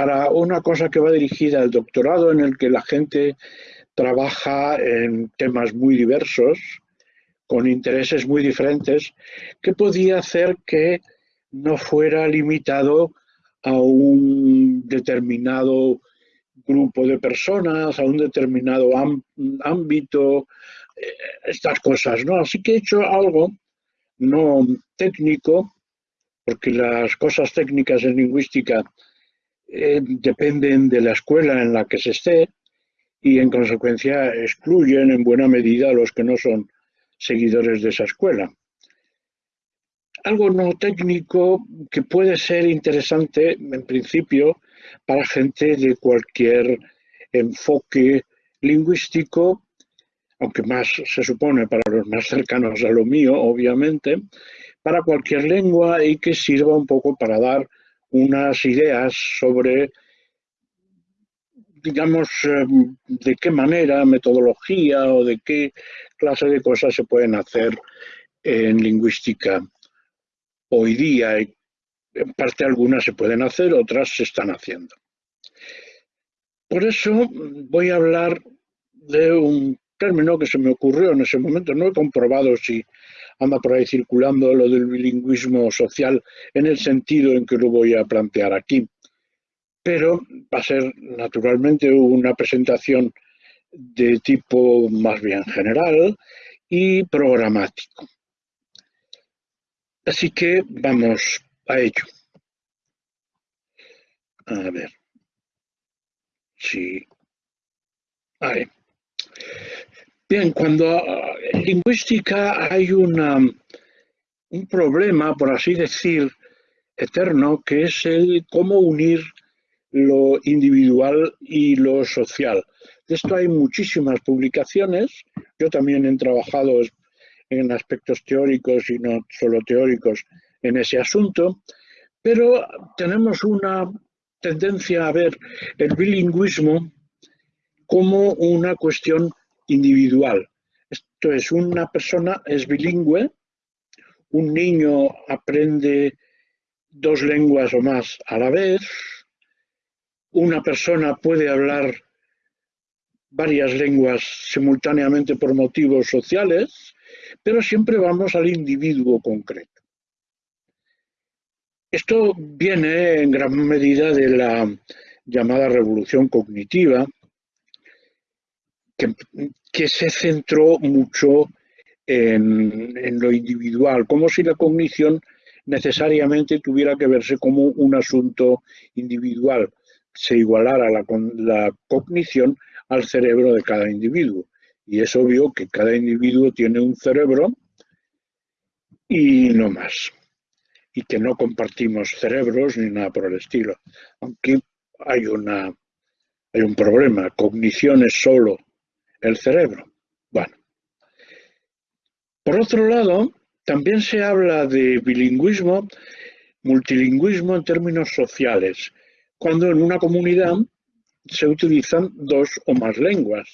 para una cosa que va dirigida al doctorado en el que la gente trabaja en temas muy diversos, con intereses muy diferentes, que podía hacer que no fuera limitado a un determinado grupo de personas, a un determinado ámbito, eh, estas cosas, ¿no? Así que he hecho algo no técnico, porque las cosas técnicas en lingüística eh, dependen de la escuela en la que se esté y en consecuencia excluyen en buena medida a los que no son seguidores de esa escuela. Algo no técnico que puede ser interesante en principio para gente de cualquier enfoque lingüístico, aunque más se supone para los más cercanos a lo mío, obviamente, para cualquier lengua y que sirva un poco para dar unas ideas sobre, digamos, em, de qué manera, metodología o de qué clase de cosas se pueden hacer en lingüística hoy día. En parte algunas se pueden hacer, otras se están haciendo. Por eso voy a hablar de un término que se me ocurrió en ese momento. No he comprobado si anda por ahí circulando lo del bilingüismo social en el sentido en que lo voy a plantear aquí. Pero va a ser naturalmente una presentación de tipo más bien general y programático. Así que vamos a ello. A ver. Sí. Ahí. Bien, cuando en lingüística hay una, un problema, por así decir, eterno, que es el cómo unir lo individual y lo social. De esto hay muchísimas publicaciones. Yo también he trabajado en aspectos teóricos y no solo teóricos en ese asunto, pero tenemos una tendencia a ver el bilingüismo como una cuestión individual. Esto es, una persona es bilingüe, un niño aprende dos lenguas o más a la vez, una persona puede hablar varias lenguas simultáneamente por motivos sociales, pero siempre vamos al individuo concreto. Esto viene en gran medida de la llamada revolución cognitiva, que, se centró mucho en, lo individual, como si la cognición necesariamente tuviera que verse como un asunto individual, se igualara la, la cognición al cerebro de cada individuo. Y es obvio que cada individuo tiene un cerebro y no más. Y que no compartimos cerebros ni nada por el estilo. Aunque hay, una, hay un problema. Cognición es solo el cerebro. Bueno. Por otro lado, también se habla de bilingüismo, multilingüismo en términos sociales, cuando en una comunidad se utilizan dos o más lenguas.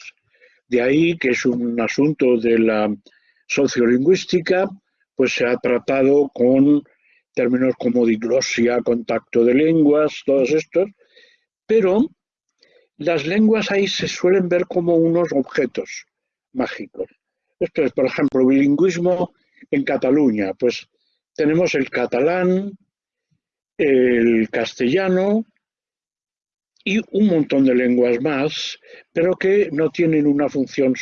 De ahí que es un asunto de la sociolingüística, pues se ha tratado con términos como diglosia, contacto de lenguas, todos estos, pero las lenguas ahí se suelen ver como unos objetos mágicos. Esto es, por ejemplo, bilingüismo en Cataluña. Pues tenemos el catalán, el castellano y un montón de lenguas más, pero que no tienen una función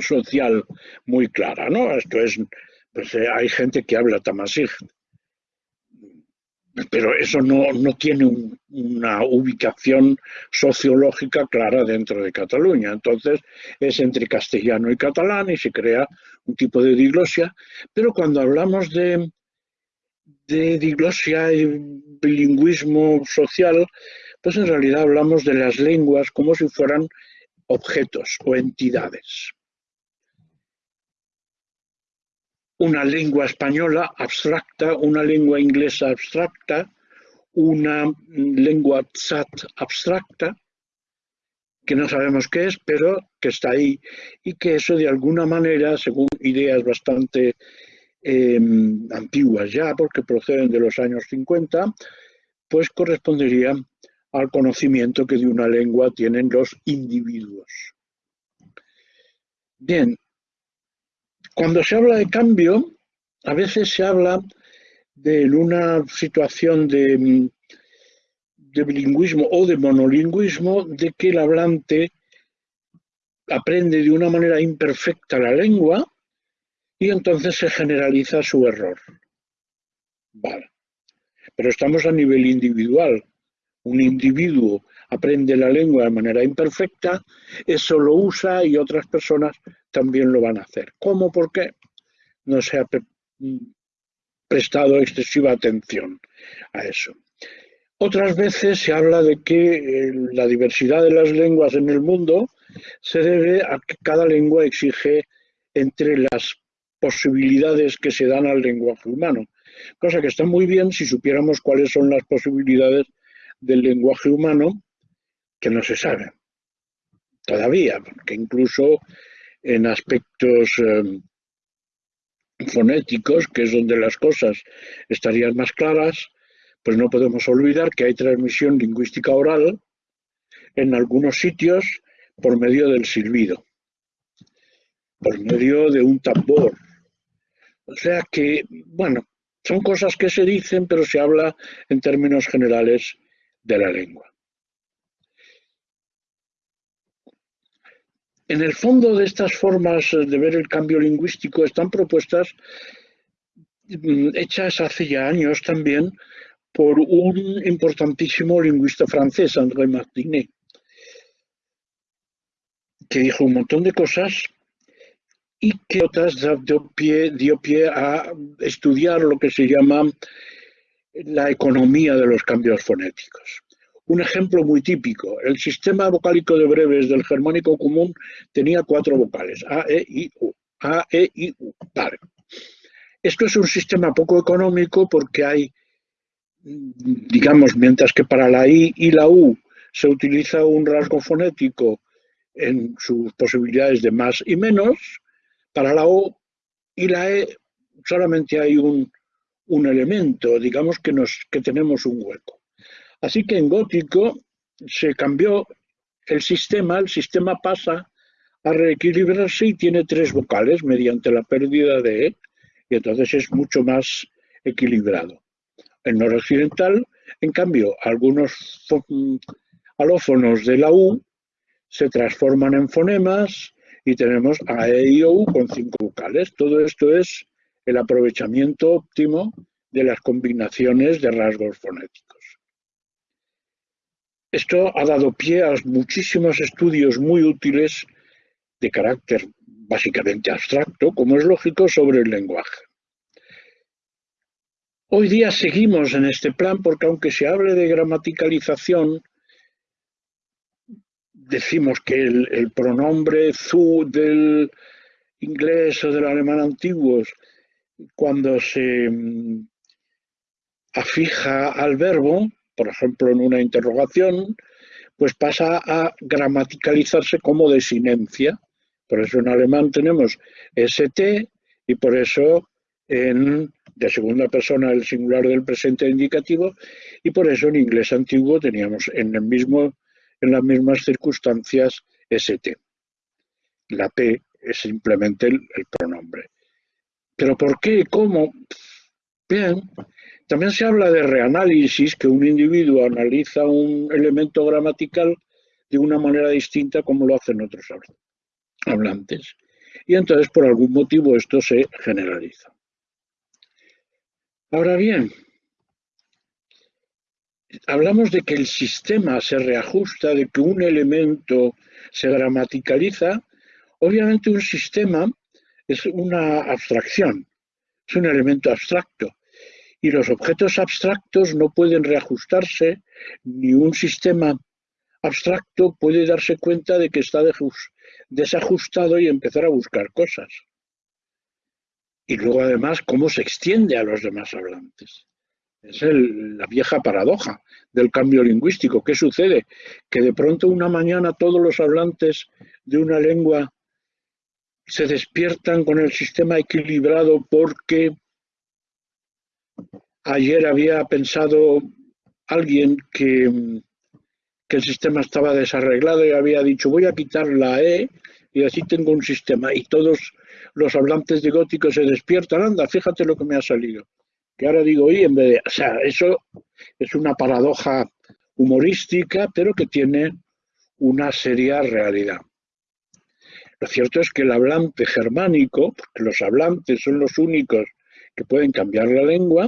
social muy clara, ¿no? Esto es, pues eh, hay gente que habla tamasig, pero eso no, tiene una ubicación sociológica clara dentro de Cataluña. Entonces es entre castellano y catalán y se crea un tipo de diglosia, pero cuando hablamos de, de diglosia y bilingüismo social, pues en realidad hablamos de las lenguas como si fueran objetos o entidades. Una lengua española abstracta, una lengua inglesa abstracta, una lengua tzat abstracta, que no sabemos qué es, pero que está ahí, y que eso de alguna manera, según ideas bastante em, antiguas ya, porque proceden de los años 50, pues correspondería al conocimiento que de una lengua tienen los individuos. Bien, cuando se habla de cambio, a veces se habla de una situación de, de bilingüismo o de monolingüismo, de que el hablante aprende de una manera imperfecta la lengua y entonces se generaliza su error. Vale. Pero estamos a nivel individual. Un individuo aprende la lengua de manera imperfecta, eso lo usa y otras personas también lo van a hacer. ¿Cómo? ¿Por qué? No se ha prestado excesiva atención a eso. Otras veces se habla de que eh, la diversidad de las lenguas en el mundo se debe a que cada lengua exige entre las posibilidades que se dan al lenguaje humano, cosa que está muy bien si supiéramos cuáles son las posibilidades del lenguaje humano, que no se sabe todavía, porque incluso en aspectos em, fonéticos, que es donde las cosas estarían más claras, pues no podemos olvidar que hay transmisión lingüística oral en algunos sitios por medio del silbido, por medio de un tambor. O sea que, bueno, son cosas que se dicen, pero se habla en términos generales de la lengua. En el fondo de estas formas de ver el cambio lingüístico están propuestas mm, hechas hace ya años también por un importantísimo lingüista francés, André Martinet, que dijo un montón de cosas y que otras dio pie, dio pie a estudiar lo que se llama la economía de los cambios fonéticos. Un ejemplo muy típico, el sistema vocálico de breves del germánico común tenía cuatro vocales, A, E, I, U. A, E, I, U. Esto es un sistema poco económico porque hay, digamos, mientras que para la I y la U se utiliza un rasgo fonético en sus posibilidades de más y menos, para la O y la E solamente hay un, elemento, digamos que tenemos un hueco. Así que en gótico se cambió el sistema, el sistema pasa a reequilibrarse y tiene tres vocales mediante la pérdida de E, y entonces es mucho más equilibrado. En noroccidental, en cambio, algunos alófonos de la U se transforman en fonemas y tenemos A, E, I, O, con cinco vocales. Todo esto es el aprovechamiento óptimo de las combinaciones de rasgos fonéticos. Esto ha dado pie a muchísimos estudios muy útiles de carácter básicamente abstracto, como es lógico, sobre el lenguaje. Hoy día seguimos en este plan porque aunque se hable de gramaticalización, decimos que el, pronombre zu del inglés o del alemán antiguos, cuando se mm, afija al verbo, por ejemplo en una interrogación, pues pasa a gramaticalizarse como desinencia. Por eso en alemán tenemos ST y por eso en de segunda persona el singular del presente indicativo y por eso en inglés antiguo teníamos en el las mismas circunstancias ST. La P es simplemente el, pronombre. ¿Pero por qué? ¿Cómo? Bien, también se habla de reanálisis, que un individuo analiza un elemento gramatical de una manera distinta como lo hacen otros hablantes. Y entonces, por algún motivo, esto se generaliza. Ahora bien, hablamos de que el sistema se reajusta, de que un elemento se gramaticaliza, obviamente un sistema es una abstracción, es un elemento abstracto. Y los objetos abstractos no pueden reajustarse, ni un sistema abstracto puede darse cuenta de que está desajustado y empezar a buscar cosas. Y luego además cómo se extiende a los demás hablantes. Es la vieja paradoja del cambio lingüístico. ¿Qué sucede? Que de pronto una mañana todos los hablantes de una lengua se despiertan con el sistema equilibrado porque ayer había pensado alguien que el sistema estaba desarreglado y había dicho voy a quitar la E y así tengo un sistema y todos los hablantes de gótico se despiertan, anda, fíjate lo que me ha salido. Que ahora digo y en vez de, o sea, eso es una paradoja humorística, pero que tiene una seria realidad. Lo cierto es que el hablante germánico, porque los hablantes son los únicos que pueden cambiar la lengua,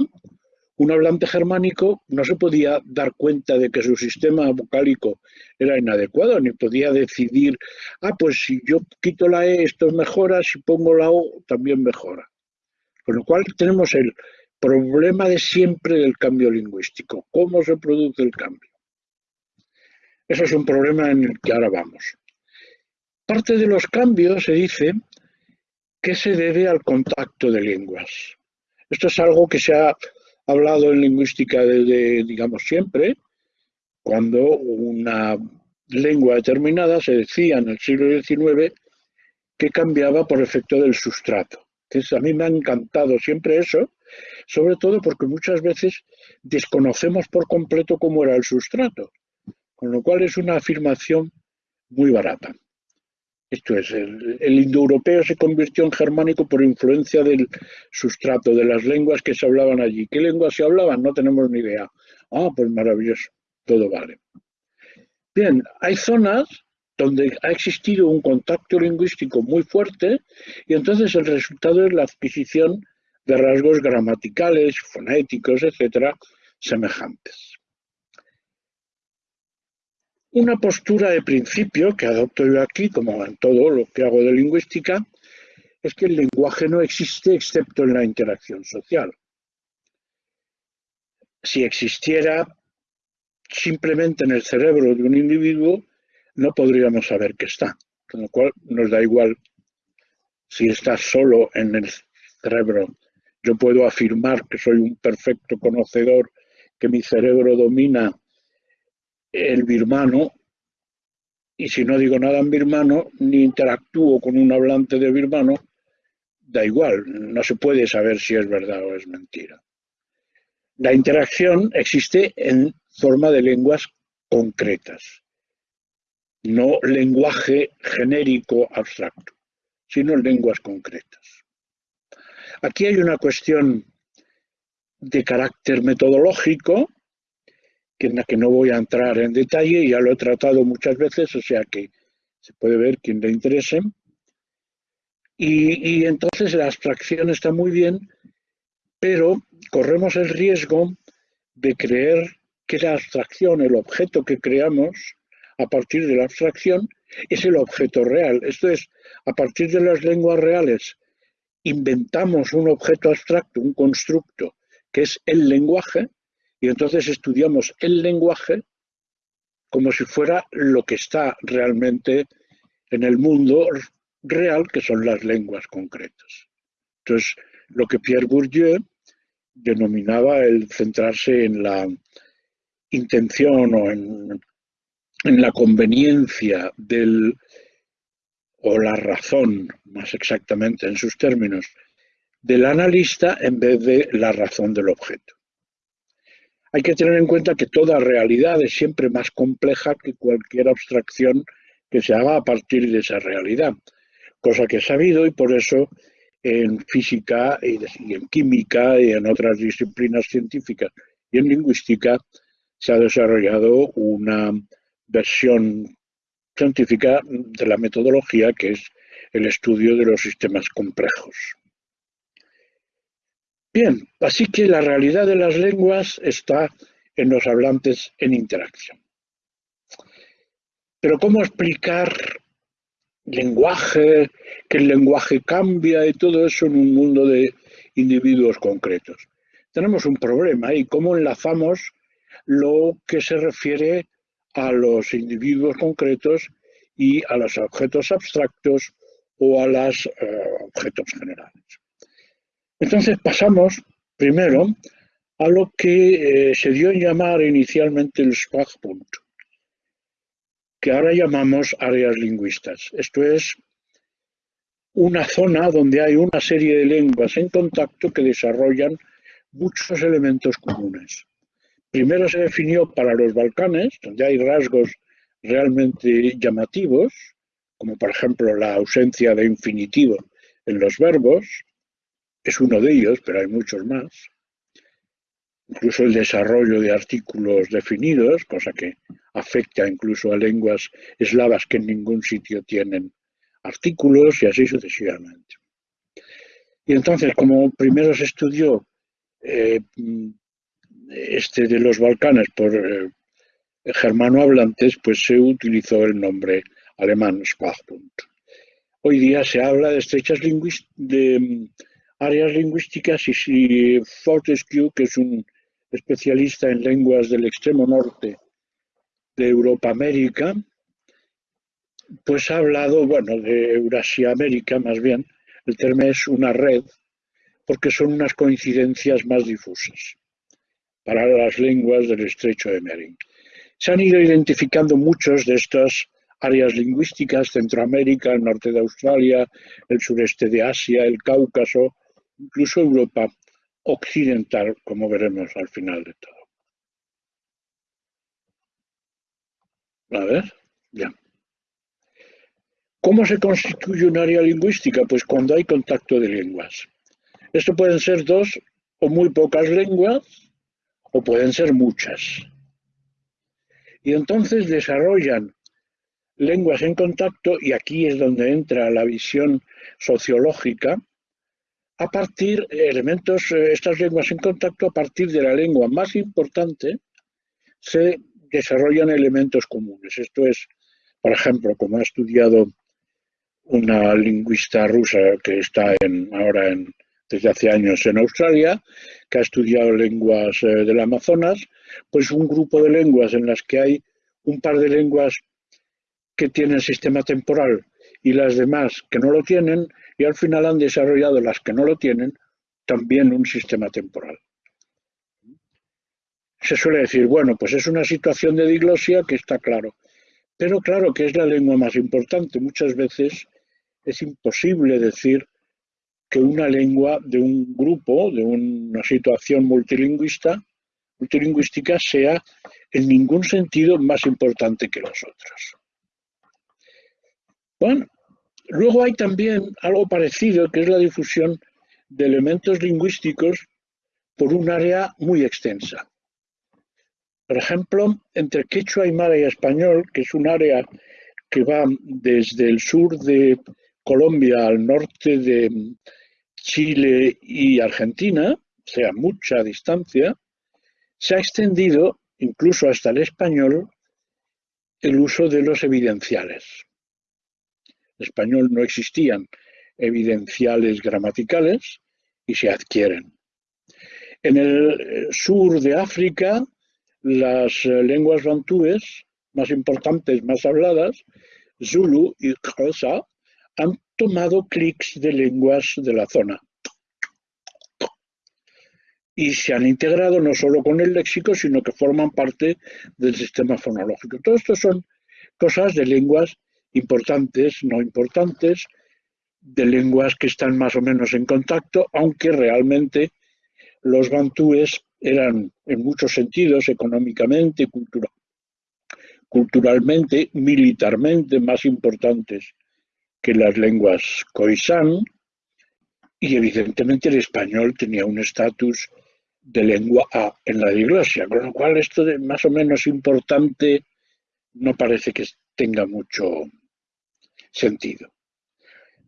un hablante germánico no se podía dar cuenta de que su sistema vocálico era inadecuado, ni podía decidir, ah, pues si yo quito la E esto mejora, si pongo la O también mejora. Con lo cual tenemos el problema de siempre del cambio lingüístico, cómo se produce el cambio. Eso es un problema en el que ahora vamos. Parte de los cambios se dice que se debe al contacto de lenguas. Esto es algo que se ha hablado en lingüística desde, digamos, siempre, cuando una lengua determinada se decía en el siglo XIX que cambiaba por efecto del sustrato. Entonces, a mí me ha encantado siempre eso, sobre todo porque muchas veces desconocemos por completo cómo era el sustrato, con lo cual es una afirmación muy barata. Esto es, el, indoeuropeo se convirtió en germánico por influencia del sustrato, de las lenguas que se hablaban allí. ¿Qué lenguas se hablaban? No tenemos ni idea. Ah, pues maravilloso, todo vale. Bien, hay zonas donde ha existido un contacto lingüístico muy fuerte y entonces el resultado es la adquisición de rasgos gramaticales, fonéticos, etcétera, semejantes. Una postura de principio que adopto yo aquí, como en todo lo que hago de lingüística, es que el lenguaje no existe excepto en la interacción social. Si existiera simplemente en el cerebro de un individuo, no podríamos saber que está, con lo cual nos da igual si está solo en el cerebro. Yo puedo afirmar que soy un perfecto conocedor, que mi cerebro domina el birmano, y si no digo nada en birmano, ni interactúo con un hablante de birmano, da igual, no se puede saber si es verdad o es mentira. La interacción existe en forma de lenguas concretas, no lenguaje genérico abstracto, sino lenguas concretas. Aquí hay una cuestión de carácter metodológico en la que no voy a entrar en detalle, ya lo he tratado muchas veces, o sea que se puede ver quien le interese. Y, y entonces la abstracción está muy bien, pero corremos el riesgo de creer que la abstracción, el objeto que creamos a partir de la abstracción, es el objeto real. Esto es, a partir de las lenguas reales, inventamos un objeto abstracto, un constructo, que es el lenguaje, y entonces estudiamos el lenguaje como si fuera lo que está realmente en el mundo real, que son las lenguas concretas. Entonces, lo que Pierre Bourdieu denominaba el centrarse en la intención o en, la conveniencia del, o la razón, más exactamente en sus términos, del analista en vez de la razón del objeto. Hay que tener en cuenta que toda realidad es siempre más compleja que cualquier abstracción que se haga a partir de esa realidad, cosa que he sabido y por eso en física y en química y en otras disciplinas científicas y en lingüística se ha desarrollado una versión científica de la metodología que es el estudio de los sistemas complejos. Bien, así que la realidad de las lenguas está en los hablantes en interacción. Pero ¿cómo explicar lenguaje, que el lenguaje cambia y todo eso en un mundo de individuos concretos? Tenemos un problema y cómo enlazamos lo que se refiere a los individuos concretos y a los objetos abstractos o a los eh, objetos generales. Entonces pasamos primero a lo que eh, se dio en llamar inicialmente el Sprachbund, que ahora llamamos áreas lingüistas. Esto es una zona donde hay una serie de lenguas en contacto que desarrollan muchos elementos comunes. primero se definió para los Balcanes, donde hay rasgos realmente llamativos, como por ejemplo la ausencia de infinitivo en los verbos, es uno de ellos, pero hay muchos más. Incluso el desarrollo de artículos definidos, cosa que afecta incluso a lenguas eslavas que en ningún sitio tienen artículos y así sucesivamente. Y entonces, como primero se estudió eh, este de los Balcanes por eh, germanohablantes, pues se utilizó el nombre alemán Sprachbund. Hoy día se habla de estrechas de áreas lingüísticas y si Fortescue, que es un especialista en lenguas del extremo norte de Europa América, pues ha hablado, bueno, de Eurasia América más bien, el término es una red, porque son unas coincidencias más difusas para las lenguas del estrecho de Bering. Se han ido identificando muchos de estas áreas lingüísticas, Centroamérica, el norte de Australia, el sureste de Asia, el Cáucaso, incluso Europa occidental, como veremos al final de todo. A ver, ya. ¿Cómo se constituye un área lingüística? Pues cuando hay contacto de lenguas. Esto pueden ser dos o muy pocas lenguas o pueden ser muchas. Y entonces desarrollan lenguas en contacto, y aquí es donde entra la visión sociológica, a partir de elementos, eh, estas lenguas en contacto, a partir de la lengua más importante, se desarrollan elementos comunes. Esto es, por ejemplo, como ha estudiado una lingüista rusa que está ahora en, desde hace años en Australia, que ha estudiado lenguas eh, del Amazonas, pues un grupo de lenguas en las que hay un par de lenguas que tienen sistema temporal y las demás que no lo tienen, y al final han desarrollado las que no lo tienen también un sistema temporal. Se suele decir, bueno, pues es una situación de diglosia que está claro, pero claro que es la lengua más importante. Muchas veces es imposible decir que una lengua de un grupo, de una situación multilingüista, multilingüística, sea en ningún sentido más importante que las otras. Bueno, luego hay también algo parecido, que es la difusión de elementos lingüísticos por un área muy extensa. Por ejemplo, entre quechua, aymara y español, que es un área que va desde el sur de Colombia al norte de Chile y Argentina, o sea, mucha distancia, se ha extendido incluso hasta el español el uso de los evidenciales. Español no existían evidenciales gramaticales y se adquieren. En el eh, sur de África, las eh, lenguas bantúes más importantes, más habladas, Zulu y Xhosa, han tomado clics de lenguas de la zona y se han integrado no solo con el léxico, sino que forman parte del sistema fonológico. Todo esto son cosas de lenguas importantes, no importantes, de lenguas que están más o menos en contacto, aunque realmente los bantúes eran en muchos sentidos, económicamente, culturalmente, militarmente, más importantes que las lenguas khoisan, y evidentemente el español tenía un estatus de lengua A en la diglosia, con lo cual esto de más o menos importante no parece que tenga mucho sentido.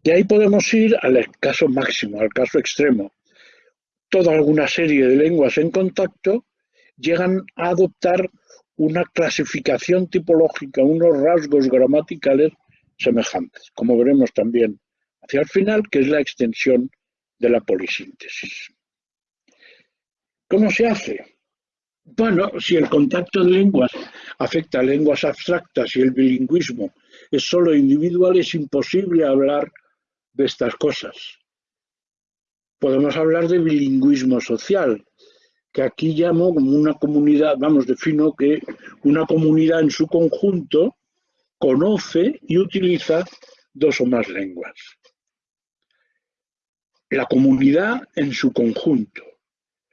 De ahí podemos ir al caso máximo, al caso extremo. Toda alguna serie de lenguas en contacto llegan a adoptar una clasificación tipológica, unos rasgos gramaticales semejantes, como veremos también hacia el final, que es la extensión de la polisíntesis. ¿Cómo se hace? Bueno, si el contacto de lenguas afecta a lenguas abstractas y el bilingüismo es solo individual, es imposible hablar de estas cosas. Podemos hablar de bilingüismo social, que aquí llamo como una comunidad, vamos, defino que una comunidad en su conjunto conoce y utiliza dos o más lenguas. La comunidad en su conjunto.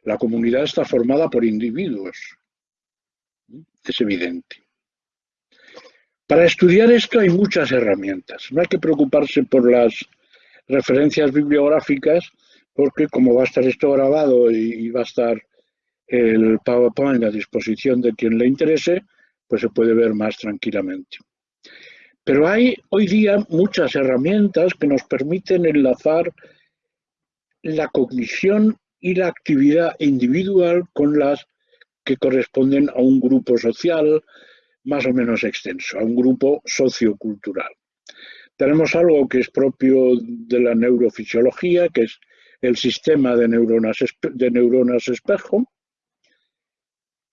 La comunidad está formada por individuos. es evidente. Para estudiar esto hay muchas herramientas. No hay que preocuparse por las referencias bibliográficas porque como va a estar esto grabado y va a estar el PowerPoint a disposición de quien le interese, pues se puede ver más tranquilamente. Pero hay hoy día muchas herramientas que nos permiten enlazar la cognición y la actividad individual con las que corresponden a un grupo social más o menos extenso, a un grupo sociocultural. Tenemos algo que es propio de la neurofisiología, que es el sistema de neuronas, de neuronas espejo,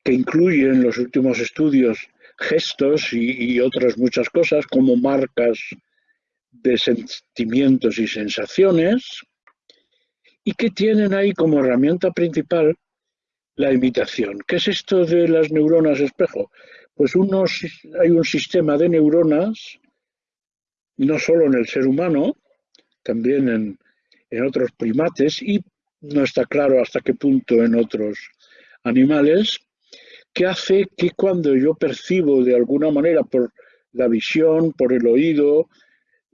que incluye en los últimos estudios gestos y, otras muchas cosas como marcas de sentimientos y sensaciones, y que tienen ahí como herramienta principal la imitación. ¿Qué es esto de las neuronas espejo? Pues unos, hay un sistema de neuronas, no solo en el ser humano, también en, otros primates y no está claro hasta qué punto en otros animales, que hace que cuando yo percibo de alguna manera por la visión, por el oído,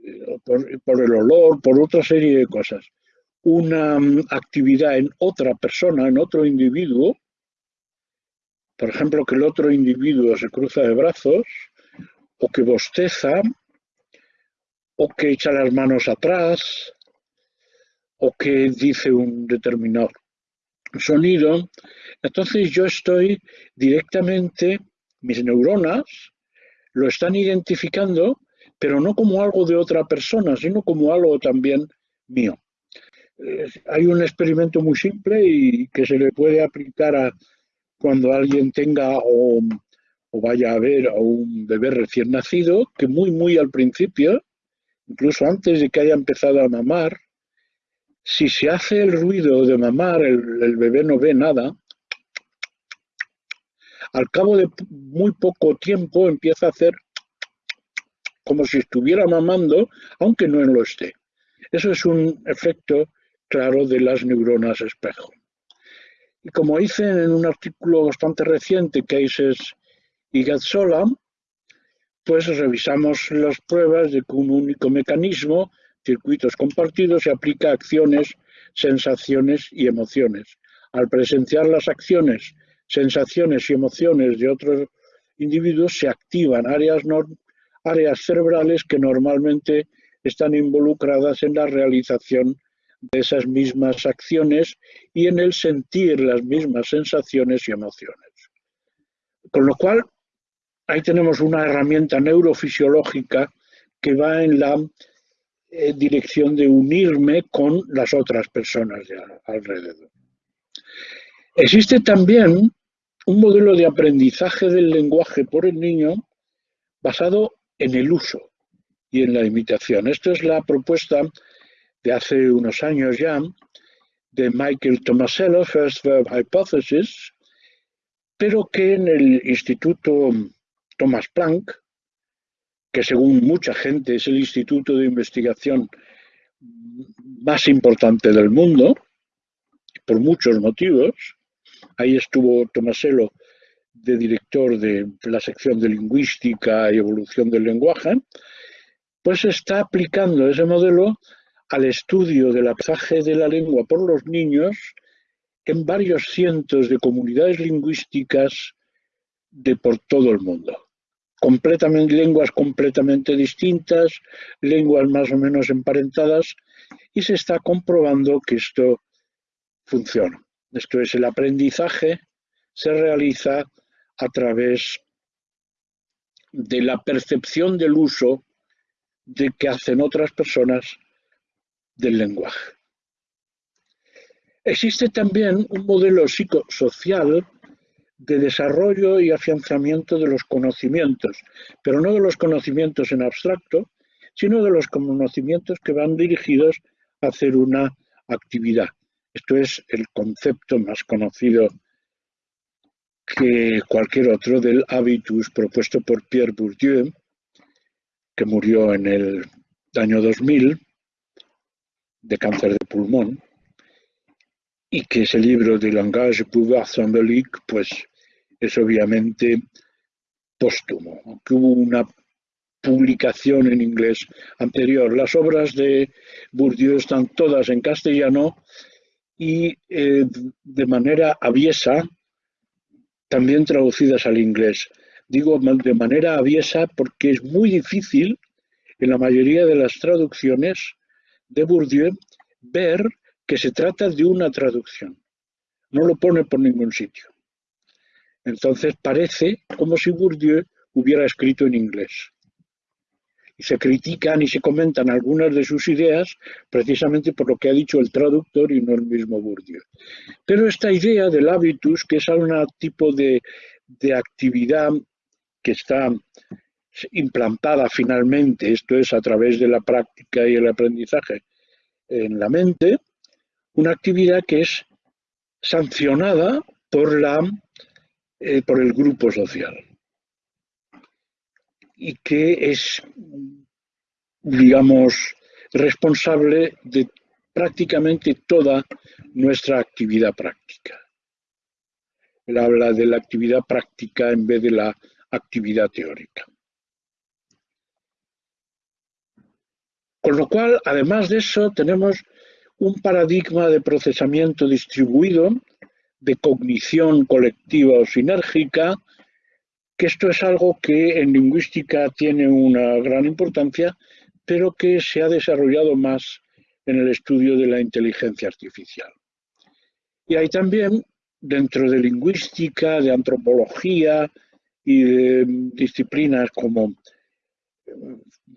eh, por, el olor, por otra serie de cosas, una mm, actividad en otra persona, en otro individuo, por ejemplo, que el otro individuo se cruza de brazos, o que bosteza, o que echa las manos atrás, o que dice un determinado sonido, entonces yo estoy directamente, mis neuronas lo están identificando, pero no como algo de otra persona, sino como algo también mío. hay un experimento muy simple y que se le puede aplicar a cuando alguien tenga o, vaya a ver a un bebé recién nacido, que muy, muy al principio, incluso antes de que haya empezado a mamar, si se hace el ruido de mamar, el, bebé no ve nada, al cabo de muy poco tiempo empieza a hacer como si estuviera mamando, aunque no lo esté. Eso es un efecto claro de las neuronas espejo. Y como dicen en un artículo bastante reciente, Cases y Gatsola, pues revisamos las pruebas de que un único mecanismo circuitos compartidos se aplica a acciones, sensaciones y emociones. Al presenciar las acciones, sensaciones y emociones de otros individuos se activan áreas, áreas cerebrales que normalmente están involucradas en la realización de esas mismas acciones y en el sentir las mismas sensaciones y emociones. Con lo cual, ahí tenemos una herramienta neurofisiológica que va en la eh, dirección de unirme con las otras personas de alrededor. Existe también un modelo de aprendizaje del lenguaje por el niño basado en el uso y en la imitación. Esto es la propuesta de hace unos años ya de Michael Tomasello, First Verb Hypothesis, pero que en el Instituto Thomas Planck que según mucha gente es el instituto de investigación más importante del mundo, por muchos motivos. Ahí estuvo Tomaselo de director de la sección de lingüística y evolución del lenguaje, pues está aplicando ese modelo al estudio del aprendizaje de la lengua por los niños en varios cientos de comunidades lingüísticas de por todo el mundo lenguas completamente distintas, lenguas más o menos emparentadas, y se está comprobando que esto funciona. Esto es, el aprendizaje se realiza a través de la percepción del uso de que hacen otras personas del lenguaje. Existe también un modelo psicosocial de desarrollo y afianzamiento de los conocimientos, pero no de los conocimientos en abstracto, sino de los conocimientos que van dirigidos a hacer una actividad. Esto es el concepto más conocido que cualquier otro del habitus propuesto por Pierre Bourdieu, que murió en el año 2000 de cáncer de pulmón, y que ese libro de langage pouvoir symbolique pues es obviamente póstumo, que hubo una publicación en inglés anterior. Las obras de Bourdieu están todas en castellano y eh, de manera aviesa, también traducidas al inglés. Digo de manera aviesa porque es muy difícil en la mayoría de las traducciones de Bourdieu ver que se trata de una traducción. No lo pone por ningún sitio. Entonces parece como si Bourdieu hubiera escrito en inglés. Y se critican y se comentan algunas de sus ideas precisamente por lo que ha dicho el traductor y no el mismo Bourdieu. Pero esta idea del hábitus, que es un tipo de, de actividad que está implantada finalmente, esto es a través de la práctica y el aprendizaje en la mente, una actividad que es sancionada por la eh, por el grupo social y que es, digamos, responsable de prácticamente toda nuestra actividad práctica. Él habla de la actividad práctica en vez de la actividad teórica. Con lo cual, además de eso, tenemos un paradigma de procesamiento distribuido de cognición colectiva o sinérgica, que esto es algo que en lingüística tiene una gran importancia, pero que se ha desarrollado más en el estudio de la inteligencia artificial. Y hay también, dentro de lingüística, de antropología y de disciplinas como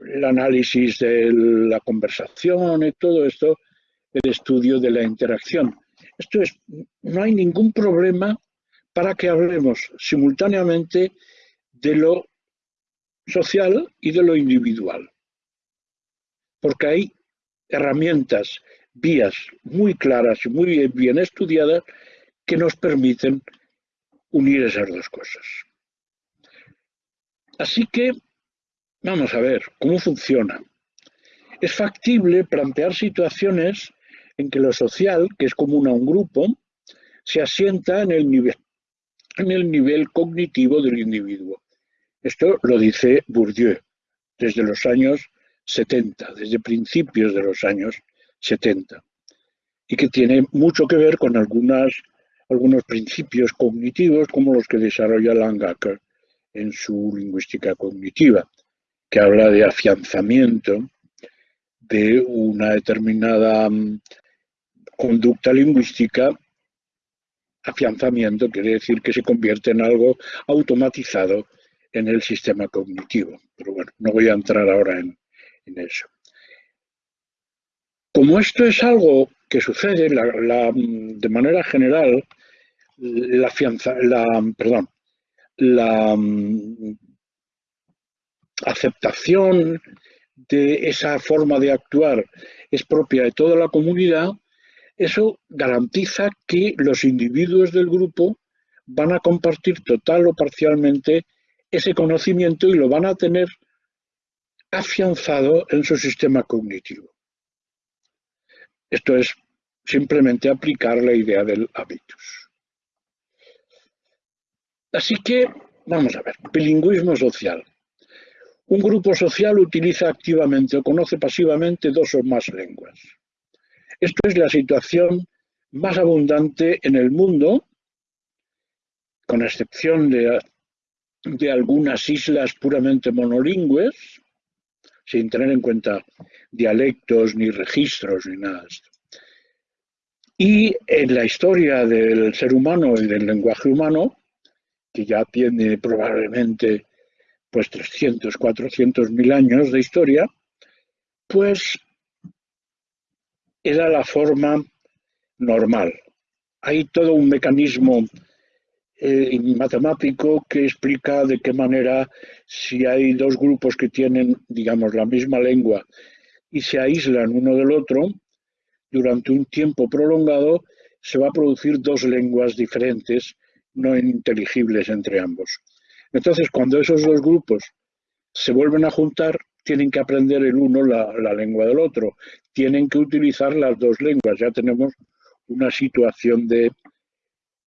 el análisis de la conversación y todo esto, el estudio de la interacción. Esto es, no hay ningún problema para que hablemos simultáneamente de lo social y de lo individual. Porque hay herramientas, vías muy claras y muy bien estudiadas que nos permiten unir esas dos cosas. Así que vamos a ver cómo funciona. Es factible plantear situaciones en que lo social, que es común a un grupo, se asienta en el nivel, en el nivel cognitivo del individuo. Esto lo dice Bourdieu desde los años 70, desde principios de los años 70, y que tiene mucho que ver con algunos principios cognitivos como los que desarrolla Langacker en su lingüística cognitiva, que habla de afianzamiento de una determinada mm, conducta lingüística, afianzamiento quiere decir que se convierte en algo automatizado en el sistema cognitivo. Pero bueno, no voy a entrar ahora en, eso. Como esto es algo que sucede de manera general, la, fianza, la, perdón, la mm, aceptación de esa forma de actuar es propia de toda la comunidad, eso garantiza que los individuos del grupo van a compartir total o parcialmente ese conocimiento y lo van a tener afianzado en su sistema cognitivo. Esto es simplemente aplicar la idea del hábitus. Así que, vamos a ver, bilingüismo social. Un grupo social utiliza activamente o conoce pasivamente dos o más lenguas. Esto es la situación más abundante en el mundo, con excepción de, algunas islas puramente monolingües, sin tener en cuenta dialectos, ni registros, ni nada esto. Y en la historia del ser humano y del lenguaje humano, que ya tiene probablemente pues 300, 400 mil años de historia, pues era la forma normal. Hay todo un mecanismo eh, matemático que explica de qué manera si hay dos grupos que tienen, digamos, la misma lengua y se aíslan uno del otro, durante un tiempo prolongado se va a producir dos lenguas diferentes, no inteligibles entre ambos. Entonces, cuando esos dos grupos se vuelven a juntar, tienen que aprender el uno la, lengua del otro, tienen que utilizar las dos lenguas, ya tenemos una situación de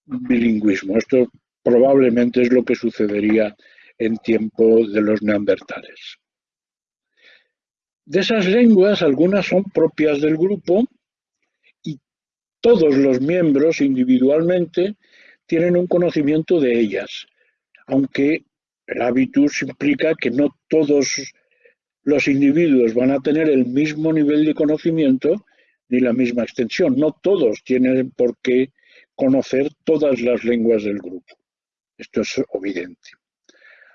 bilingüismo. Esto probablemente es lo que sucedería en tiempo de los neandertales. De esas lenguas, algunas son propias del grupo y todos los miembros individualmente tienen un conocimiento de ellas, aunque el hábitus implica que no todos los individuos van a tener el mismo nivel de conocimiento ni la misma extensión. No todos tienen por qué conocer todas las lenguas del grupo. Esto es evidente.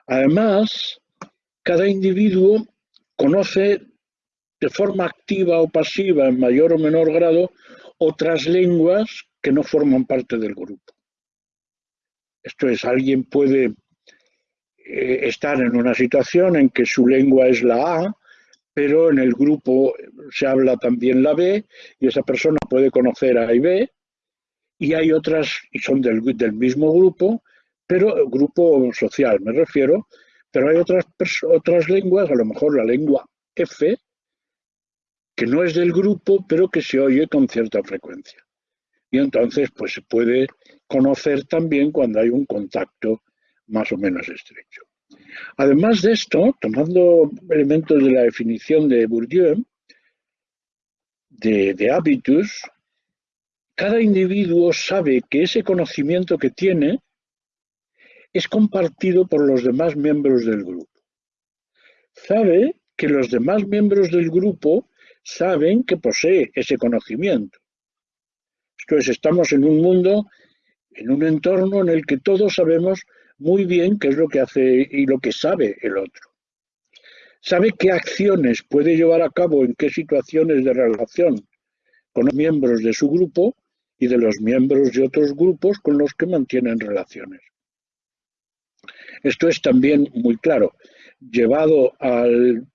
Además, cada individuo conoce de forma activa o pasiva, en mayor o menor grado, otras lenguas que no forman parte del grupo. Esto es, alguien puede eh, estar en una situación en que su lengua es la A, pero en el grupo se habla también la B y esa persona puede conocer A y B y hay otras, y son del, del mismo grupo, pero grupo social me refiero, pero hay otras, otras lenguas, a lo mejor la lengua F, que no es del grupo, pero que se oye con cierta frecuencia. Y entonces, pues se puede conocer también cuando hay un contacto más o menos estrecho. Además de esto, tomando elementos de la definición de Bourdieu, de, de cada individuo sabe que ese conocimiento que tiene es compartido por los demás miembros del grupo. Sabe que los demás miembros del grupo saben que posee ese conocimiento. Entonces estamos en un mundo, en un entorno en el que todos sabemos muy bien qué es lo que hace y lo que sabe el otro. Sabe qué acciones puede llevar a cabo en qué situaciones de relación con los miembros de su grupo y de los miembros de otros grupos con los que mantienen relaciones. Esto es también muy claro. Llevado al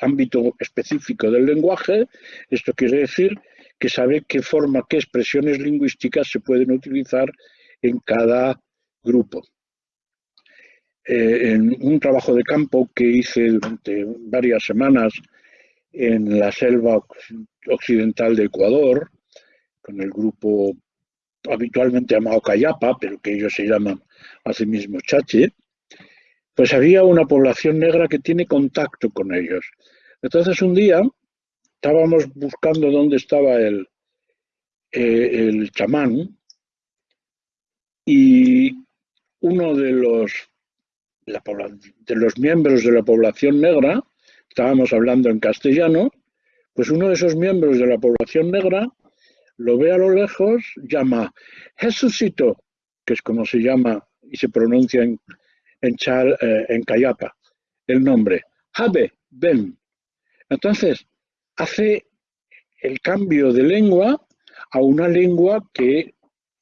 ámbito específico del lenguaje, esto quiere decir que sabe qué forma, qué expresiones lingüísticas se pueden utilizar en cada grupo. Eh, en un trabajo de campo que hice durante varias semanas en la selva occidental de Ecuador, con el grupo habitualmente llamado Cayapa, pero que ellos se llaman así mismo Chache, pues había una población negra que tiene contacto con ellos. Entonces un día estábamos buscando dónde estaba el, eh, el chamán y uno de los, de los miembros de la población negra, estábamos hablando en castellano, pues uno de esos miembros de la población negra lo ve a lo lejos, llama Jesucito, que es como se llama y se pronuncia en, en, Chal, eh, en Cayapa, el nombre, Jabe, ven. Entonces, hace el cambio de lengua a una lengua que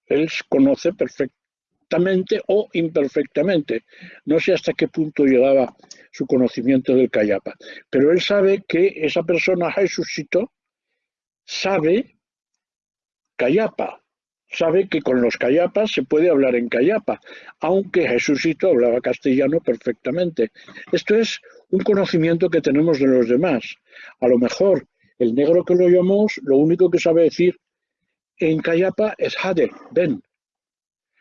él conoce perfectamente o imperfectamente. No sé hasta qué punto llegaba su conocimiento del Cayapa, pero él sabe que esa persona, Jesucito, sabe Cayapa, sabe que con los cayapas se puede hablar en cayapa, aunque Jesucito hablaba castellano perfectamente. Esto es un conocimiento que tenemos de los demás. A lo mejor el negro que lo llamamos, lo único que sabe decir en cayapa es Jade, ven,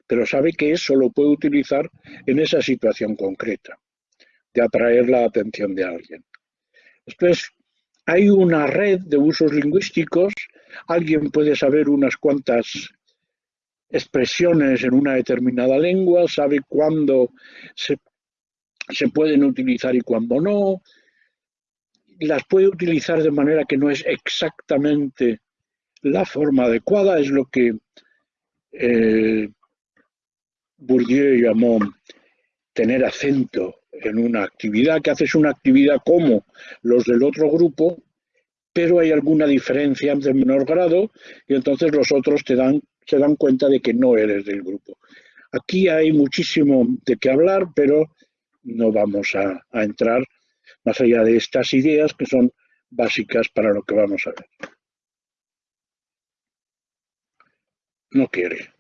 pero sabe que eso lo puede utilizar en esa situación concreta, de atraer la atención de alguien. Entonces, hay una red de usos lingüísticos, alguien puede saber unas cuantas expresiones en una determinada lengua, sabe cuándo se, pueden utilizar y cuándo no, las puede utilizar de manera que no es exactamente la forma adecuada, es lo que eh, Bourdieu llamó tener acento en una actividad, que haces una actividad como los del otro grupo, pero hay alguna diferencia de menor grado y entonces los otros te dan se dan cuenta de que no eres del grupo. Aquí hay muchísimo de qué hablar, pero no vamos a, entrar más allá de estas ideas que son básicas para lo que vamos a ver. No quiere.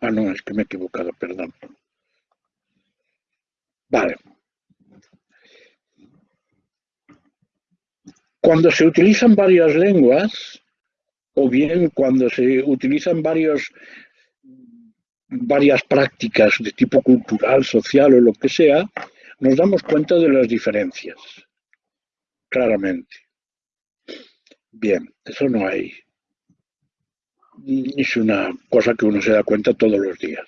Ah, no, es que me he equivocado, perdón. Vale. Cuando se utilizan varias lenguas, o bien cuando se utilizan varias prácticas de tipo cultural, social o lo que sea, nos damos cuenta de las diferencias, claramente. Bien, eso no hay. Es una cosa que uno se da cuenta todos los días.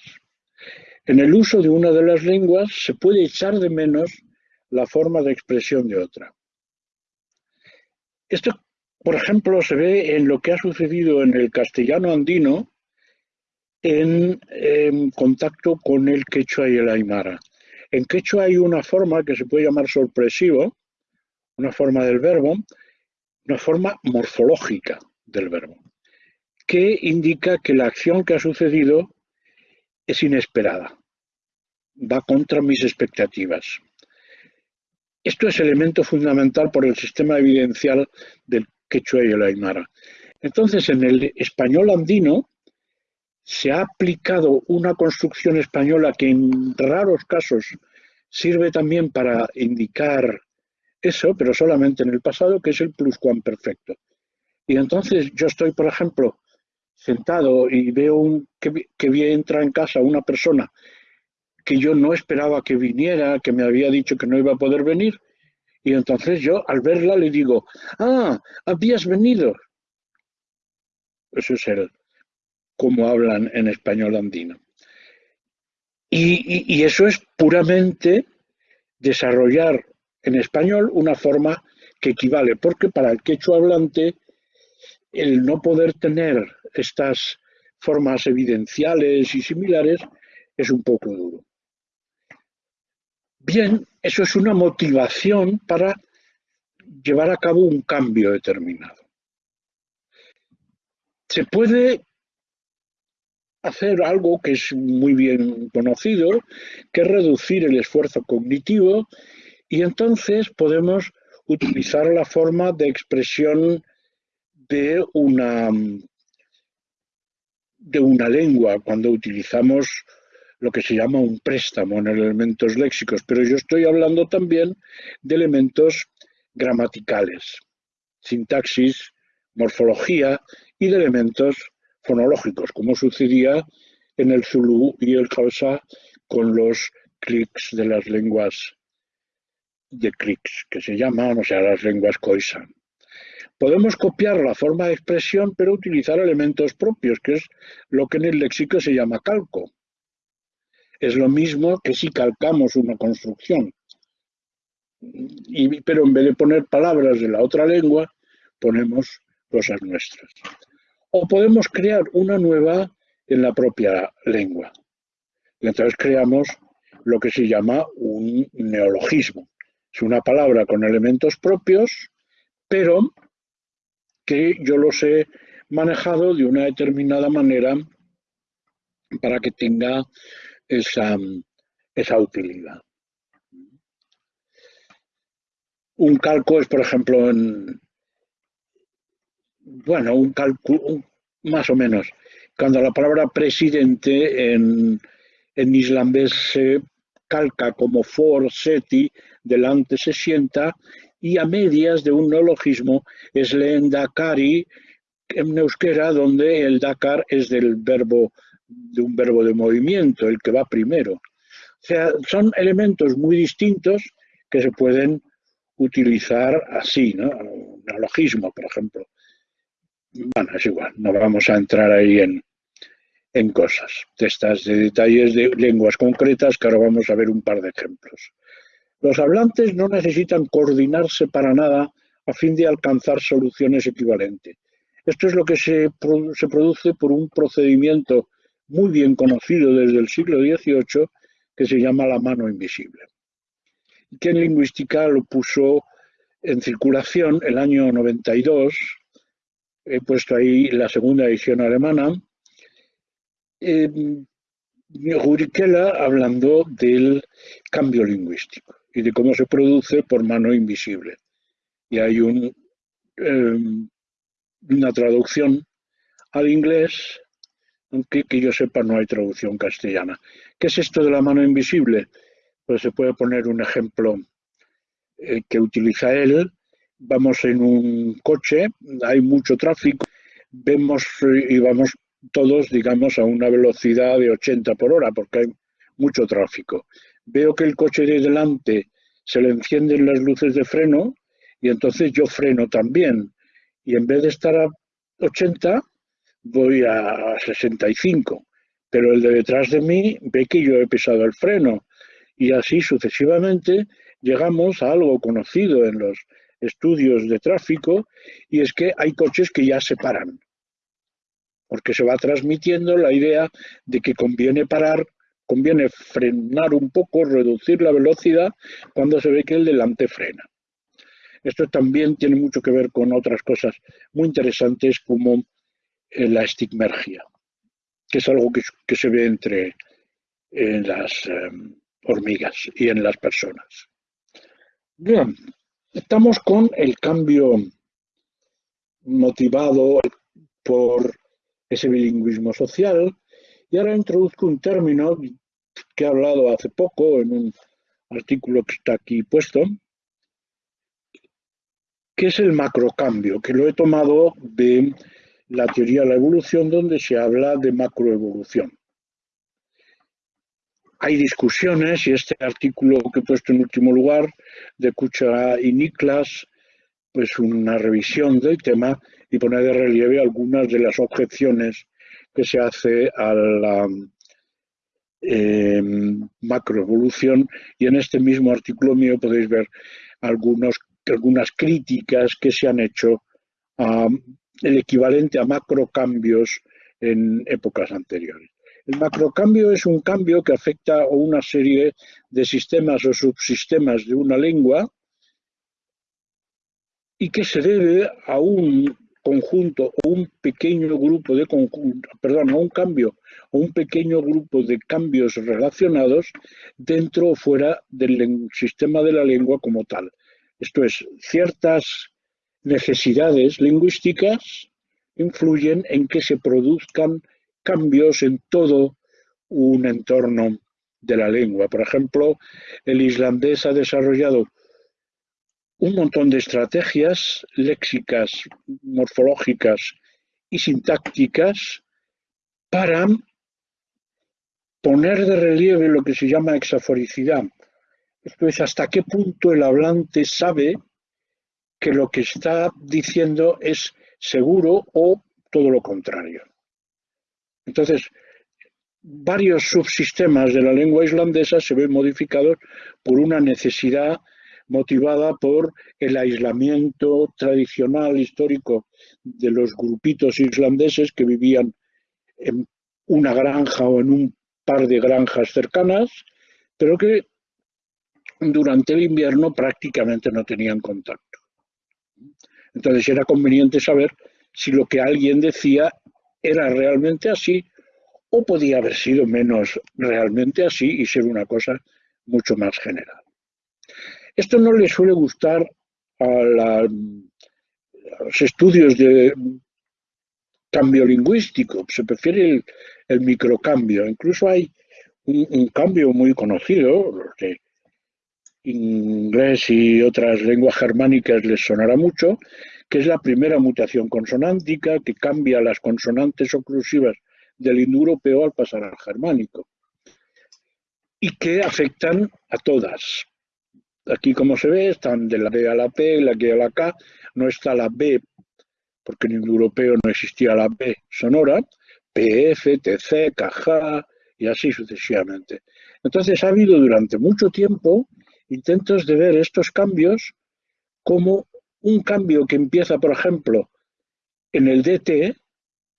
En el uso de una de las lenguas se puede echar de menos la forma de expresión de otra. Esto, por ejemplo, se ve en lo que ha sucedido en el castellano andino en, contacto con el quechua y el aymara. En quechua hay una forma que se puede llamar sorpresivo, una forma del verbo, una forma morfológica del verbo, que indica que la acción que ha sucedido es inesperada, va contra mis expectativas. Esto es elemento fundamental por el sistema evidencial del quechua y el aymara. Entonces, en el español andino se ha aplicado una construcción española que en raros casos sirve también para indicar eso, pero solamente en el pasado, que es el pluscuamperfecto. Y entonces yo estoy, por ejemplo, sentado y veo un, que, que entra en casa una persona que yo no esperaba que viniera, que me había dicho que no iba a poder venir, y entonces yo al verla le digo, ah, habías venido. Eso es el, como hablan en español andino. y, eso es puramente desarrollar en español una forma que equivale, porque para el quechua hablante el no poder tener estas formas evidenciales y similares es un poco duro. Bien, eso es una motivación para llevar a cabo un cambio determinado. Se puede hacer algo que es muy bien conocido, que es reducir el esfuerzo cognitivo y entonces podemos utilizar la forma de expresión de una, de una lengua cuando utilizamos lo que se llama un préstamo en elementos léxicos, pero yo estoy hablando también de elementos gramaticales, sintaxis, morfología y de elementos fonológicos, como sucedía en el Zulu y el Hausa con los clics de las lenguas de clics, que se llaman, o sea, las lenguas Khoisan. Podemos copiar la forma de expresión, pero utilizar elementos propios, que es lo que en el léxico se llama calco. Es lo mismo que si calcamos una construcción. Y, pero en vez de poner palabras de la otra lengua, ponemos cosas nuestras. O podemos crear una nueva en la propia lengua. Entonces creamos lo que se llama un neologismo. Es una palabra con elementos propios, pero que yo los he manejado de una determinada manera para que tenga esa, esa utilidad. Un calco es, por ejemplo, en, bueno, un cálculo, más o menos, cuando la palabra presidente en, en islandés se calca como for seti, delante se sienta, y a medias de un neologismo es leen dakari en euskera, donde el dakar es del verbo de un verbo de movimiento, el que va primero. O sea, son elementos muy distintos que se pueden utilizar así, ¿no? Un neologismo, por ejemplo. Bueno, es igual, no vamos a entrar ahí en, en cosas, de estas de detalles de lenguas concretas, que ahora vamos a ver un par de ejemplos. Los hablantes no necesitan coordinarse para nada a fin de alcanzar soluciones equivalentes. Esto es lo que se, produce por un procedimiento muy bien conocido desde el siglo XVIII que se llama la mano invisible, que en lingüística lo puso en circulación el año 92, he puesto ahí la segunda edición alemana, eh, hablando del cambio lingüístico y de cómo se produce por mano invisible. Y hay un, em, una traducción al inglés aunque que yo sepa no hay traducción castellana. ¿Qué es esto de la mano invisible? Pues se puede poner un ejemplo eh, que utiliza él. Vamos en un coche, hay mucho tráfico, vemos y vamos todos, digamos, a una velocidad de 80 por hora, porque hay mucho tráfico. Veo que el coche de delante se le encienden las luces de freno y entonces yo freno también. Y en vez de estar a 80, voy a 65. Pero el de detrás de mí ve que yo he pisado el freno. Y así sucesivamente llegamos a algo conocido en los estudios de tráfico y es que hay coches que ya se paran. Porque se va transmitiendo la idea de que conviene parar conviene frenar un poco, reducir la velocidad cuando se ve que el delante frena. Esto también tiene mucho que ver con otras cosas muy interesantes como eh, la estigmergia, que es algo que, se ve entre en las em, hormigas y en las personas. Bien, estamos con el cambio motivado por ese bilingüismo social y ahora introduzco un término que he hablado hace poco en un artículo que está aquí puesto, que es el macrocambio, que lo he tomado de la teoría de la evolución, donde se habla de macroevolución. Hay discusiones y este artículo que he puesto en último lugar de Kucha y Niklas, pues una revisión del tema y pone de relieve algunas de las objeciones que se hace a la eh, macroevolución y en este mismo artículo mío podéis ver algunas críticas que se han hecho al equivalente a macrocambios en épocas anteriores. El macrocambio es un cambio que afecta a una serie de sistemas o subsistemas de una lengua y que se debe a un conjunto o un pequeño grupo de conjunto, perdón, un cambio o un pequeño grupo de cambios relacionados dentro o fuera del sistema de la lengua como tal. Esto es, ciertas necesidades lingüísticas influyen en que se produzcan cambios en todo un entorno de la lengua. Por ejemplo, el islandés ha desarrollado un montón de estrategias léxicas, morfológicas y sintácticas para poner de relieve lo que se llama exaforicidad. Esto es hasta qué punto el hablante sabe que lo que está diciendo es seguro o todo lo contrario. Entonces, varios subsistemas de la lengua islandesa se ven modificados por una necesidad motivada por el aislamiento tradicional histórico de los grupitos islandeses que vivían en una granja o en un par de granjas cercanas, pero que durante el invierno prácticamente no tenían contacto. Entonces era conveniente saber si lo que alguien decía era realmente así o podía haber sido menos realmente así y ser una cosa mucho más general. Esto no le suele gustar a, los estudios de cambio lingüístico, se prefiere el, microcambio. Incluso hay un, cambio muy conocido, los de inglés y otras lenguas germánicas les sonará mucho, que es la primera mutación consonántica que cambia las consonantes oclusivas del indoeuropeo al pasar al germánico y que afectan a todas, Aquí, como se ve, están de la B a la P, la G a la K. No está la B, porque en el europeo no existía la B sonora. PF, TC, KJ y así sucesivamente. Entonces ha habido durante mucho tiempo intentos de ver estos cambios como un cambio que empieza, por ejemplo, en el DT,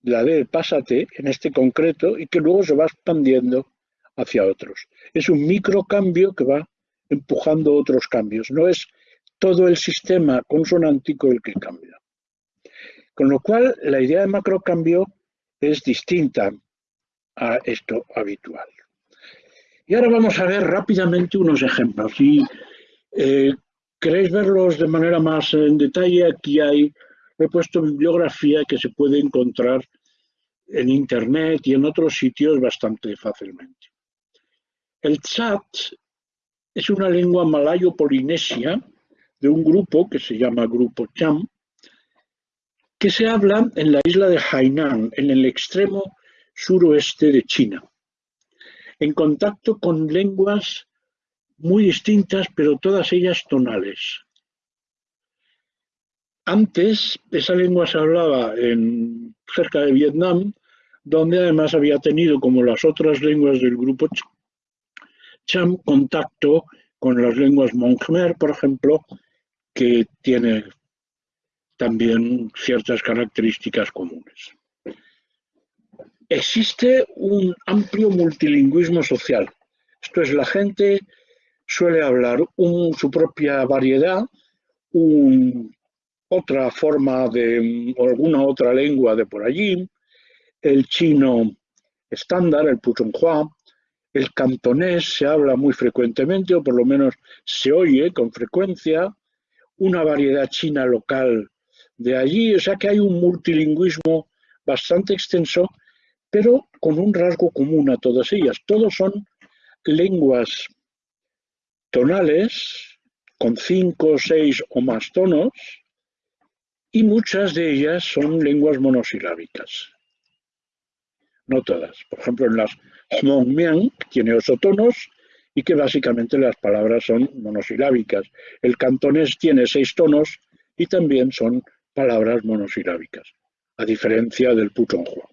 la D pasa T, en este concreto, y que luego se va expandiendo hacia otros. Es un microcambio que va empujando otros cambios. No es todo el sistema consonántico el que cambia. Con lo cual, la idea de macrocambio es distinta a esto habitual. Y ahora vamos a ver rápidamente unos ejemplos. Si eh, queréis verlos de manera más en detalle, aquí hay, he puesto bibliografía que se puede encontrar en Internet y en otros sitios bastante fácilmente. El chat es una lengua malayo-polinesia de un grupo que se llama Grupo Cham, que se habla en la isla de Hainan, en el extremo suroeste de China, en contacto con lenguas muy distintas, pero todas ellas tonales. Antes, esa lengua se hablaba en, cerca de Vietnam, donde además había tenido, como las otras lenguas del grupo Contacto con las lenguas Hmong Khmer, por ejemplo, que tiene también ciertas características comunes. Existe un amplio multilingüismo social. Esto es, la gente suele hablar su propia variedad, otra forma de alguna otra lengua de por allí, el chino estándar, el putonghua, el cantonés se habla muy frecuentemente, o por lo menos se oye con frecuencia, una variedad china local de allí, o sea que hay un multilingüismo bastante extenso, pero con un rasgo común a todas ellas. Todos son lenguas tonales, con cinco, seis o más tonos, y muchas de ellas son lenguas monosilábicas. No todas. Por ejemplo, en las Hmong-Miang, tiene ocho tonos, y que básicamente las palabras son monosilábicas. El cantonés tiene seis tonos y también son palabras monosilábicas, a diferencia del putonghua.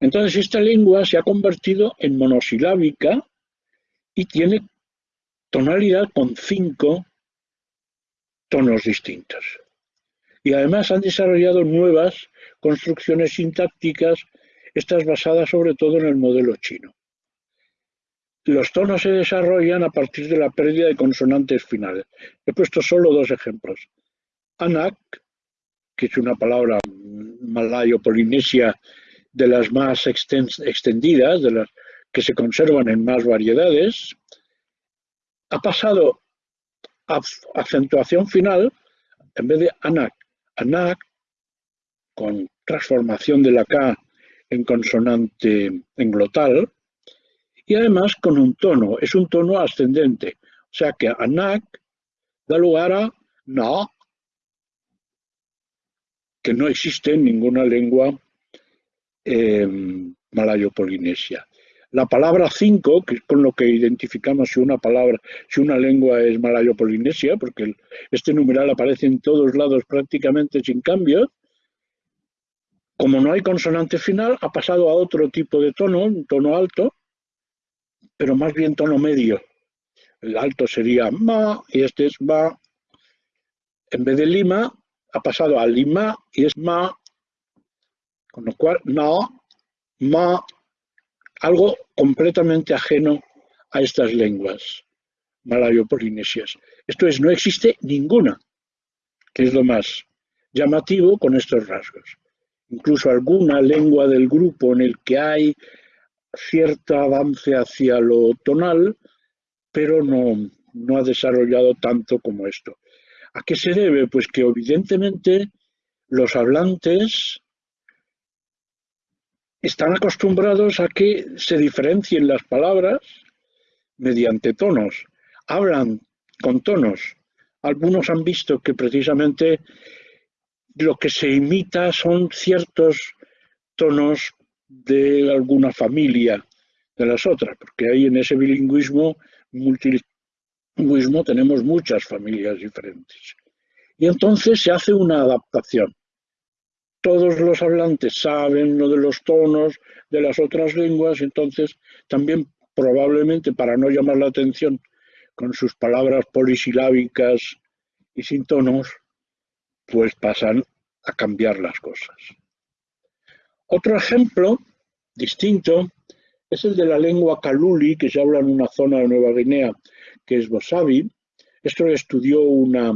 Entonces esta lengua se ha convertido en monosilábica y tiene tonalidad con cinco tonos distintos. Y además han desarrollado nuevas construcciones sintácticas, estas basadas sobre todo en el modelo chino. Los tonos se desarrollan a partir de la pérdida de consonantes finales. He puesto solo dos ejemplos. Anak, que es una palabra malayo-polinesia de las más extendidas, de las que se conservan en más variedades, ha pasado a acentuación final, en vez de anak, anak, con transformación de la K en consonante en glotal, y además con un tono, es un tono ascendente, o sea que anak da lugar a na, que no existe en ninguna lengua eh, malayo-polinesia. La palabra cinco, que es con lo que identificamos si una palabra, si una lengua es malayo-polinesia, porque este numeral aparece en todos lados prácticamente sin cambio, como no hay consonante final, ha pasado a otro tipo de tono, un tono alto, pero más bien tono medio. El alto sería ma y este es ma. En vez de lima, ha pasado a lima y es ma, con lo cual no, ma, algo completamente ajeno a estas lenguas malayo-polinesias. Esto es, no existe ninguna, que es lo más llamativo con estos rasgos. Incluso alguna lengua del grupo en el que hay cierto avance hacia lo tonal, pero no, no ha desarrollado tanto como esto. ¿A qué se debe? Pues que evidentemente los hablantes están acostumbrados a que se diferencien las palabras mediante tonos. Hablan con tonos. Algunos han visto que precisamente lo que se imita son ciertos tonos de alguna familia de las otras, porque ahí en ese bilingüismo, multilingüismo, tenemos muchas familias diferentes. Y entonces se hace una adaptación todos los hablantes saben lo de los tonos de las otras lenguas, entonces también probablemente para no llamar la atención con sus palabras polisilábicas y sin tonos, pues pasan a cambiar las cosas. Otro ejemplo distinto es el de la lengua Kaluli, que se habla en una zona de Nueva Guinea, que es Bosavi. Esto lo estudió una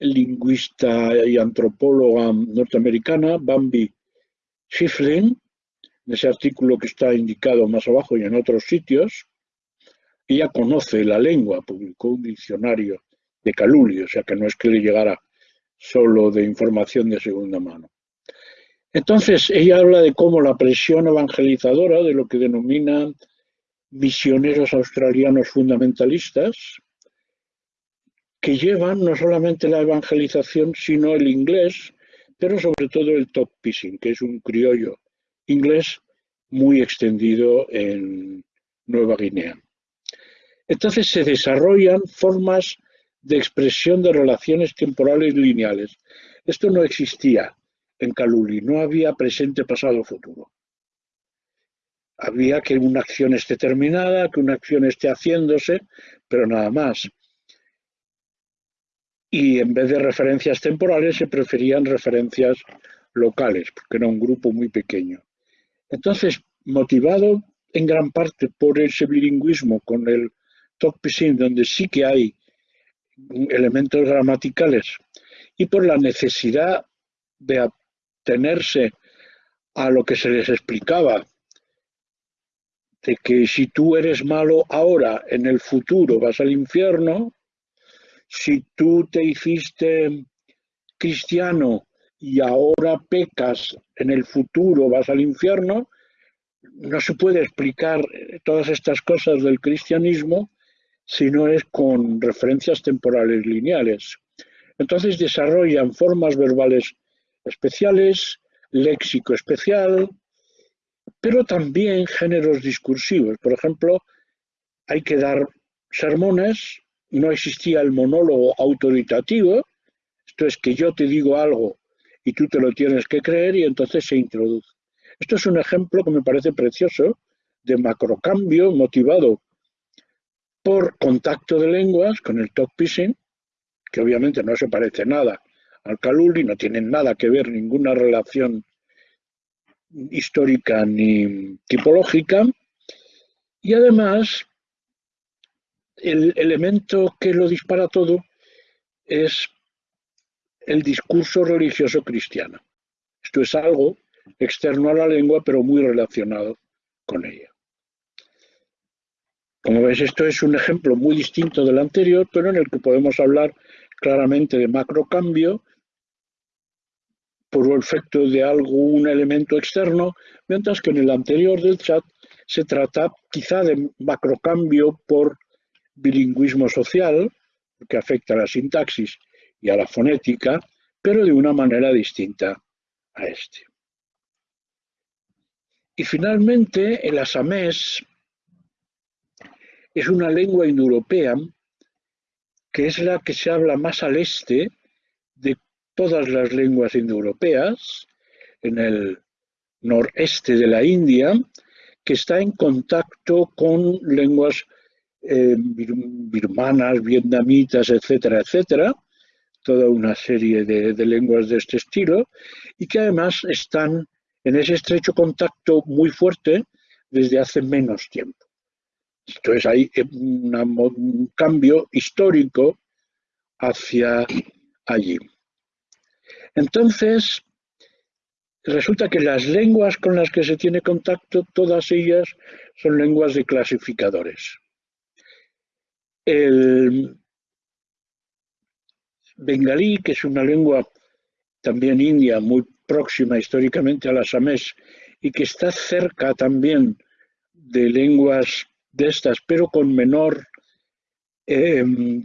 lingüista y antropóloga norteamericana, Bambi Schifflin, en ese artículo que está indicado más abajo y en otros sitios, ella conoce la lengua, publicó un diccionario de Caluli, o sea que no es que le llegara solo de información de segunda mano. Entonces, ella habla de cómo la presión evangelizadora de lo que denomina misioneros australianos fundamentalistas, que llevan no solamente la evangelización, sino el inglés pero sobre todo el top pissing, que es un criollo inglés muy extendido en Nueva Guinea. Entonces se desarrollan formas de expresión de relaciones temporales lineales. Esto no existía en Kaluli, no había presente, pasado, futuro. Había que una acción esté terminada, que una acción esté haciéndose, pero nada más. Y en vez de referencias temporales se preferían referencias locales, porque era un grupo muy pequeño. Entonces, motivado en gran parte por ese bilingüismo con el Tok Pisin, donde sí que hay elementos gramaticales, y por la necesidad de atenerse a lo que se les explicaba, de que si tú eres malo ahora, en el futuro vas al infierno, si tú te hiciste cristiano y ahora pecas, en el futuro vas al infierno, no se puede explicar todas estas cosas del cristianismo si no es con referencias temporales lineales. Entonces desarrollan formas verbales especiales, léxico especial, pero también géneros discursivos. Por ejemplo, hay que dar sermones, no existía el monólogo autoritativo, esto es que yo te digo algo y tú te lo tienes que creer y entonces se introduce. Esto es un ejemplo que me parece precioso de macrocambio motivado por contacto de lenguas con el talk pissing, que obviamente no se parece nada al Kaluli, no tienen nada que ver, ninguna relación histórica ni tipológica, y además el elemento que lo dispara todo es el discurso religioso cristiano. Esto es algo externo a la lengua, pero muy relacionado con ella. Como ves, esto es un ejemplo muy distinto del anterior, pero en el que podemos hablar claramente de macrocambio por efecto de algún elemento externo, mientras que en el anterior del chat se trata quizá de macrocambio por bilingüismo social, que afecta a la sintaxis y a la fonética, pero de una manera distinta a este. Y finalmente, el asamés es una lengua indoeuropea que es la que se habla más al este de todas las lenguas indoeuropeas, en el noreste de la India, que está en contacto con lenguas eh, birmanas, vietnamitas, etcétera, etcétera, toda una serie de, de, lenguas de este estilo, y que además están en ese estrecho contacto muy fuerte desde hace menos tiempo. Entonces hay un cambio histórico hacia allí. Entonces, resulta que las lenguas con las que se tiene contacto, todas ellas son lenguas de clasificadores. El bengalí, que es una lengua también india, muy próxima históricamente a la samés y que está cerca también de lenguas de estas, pero con menor em,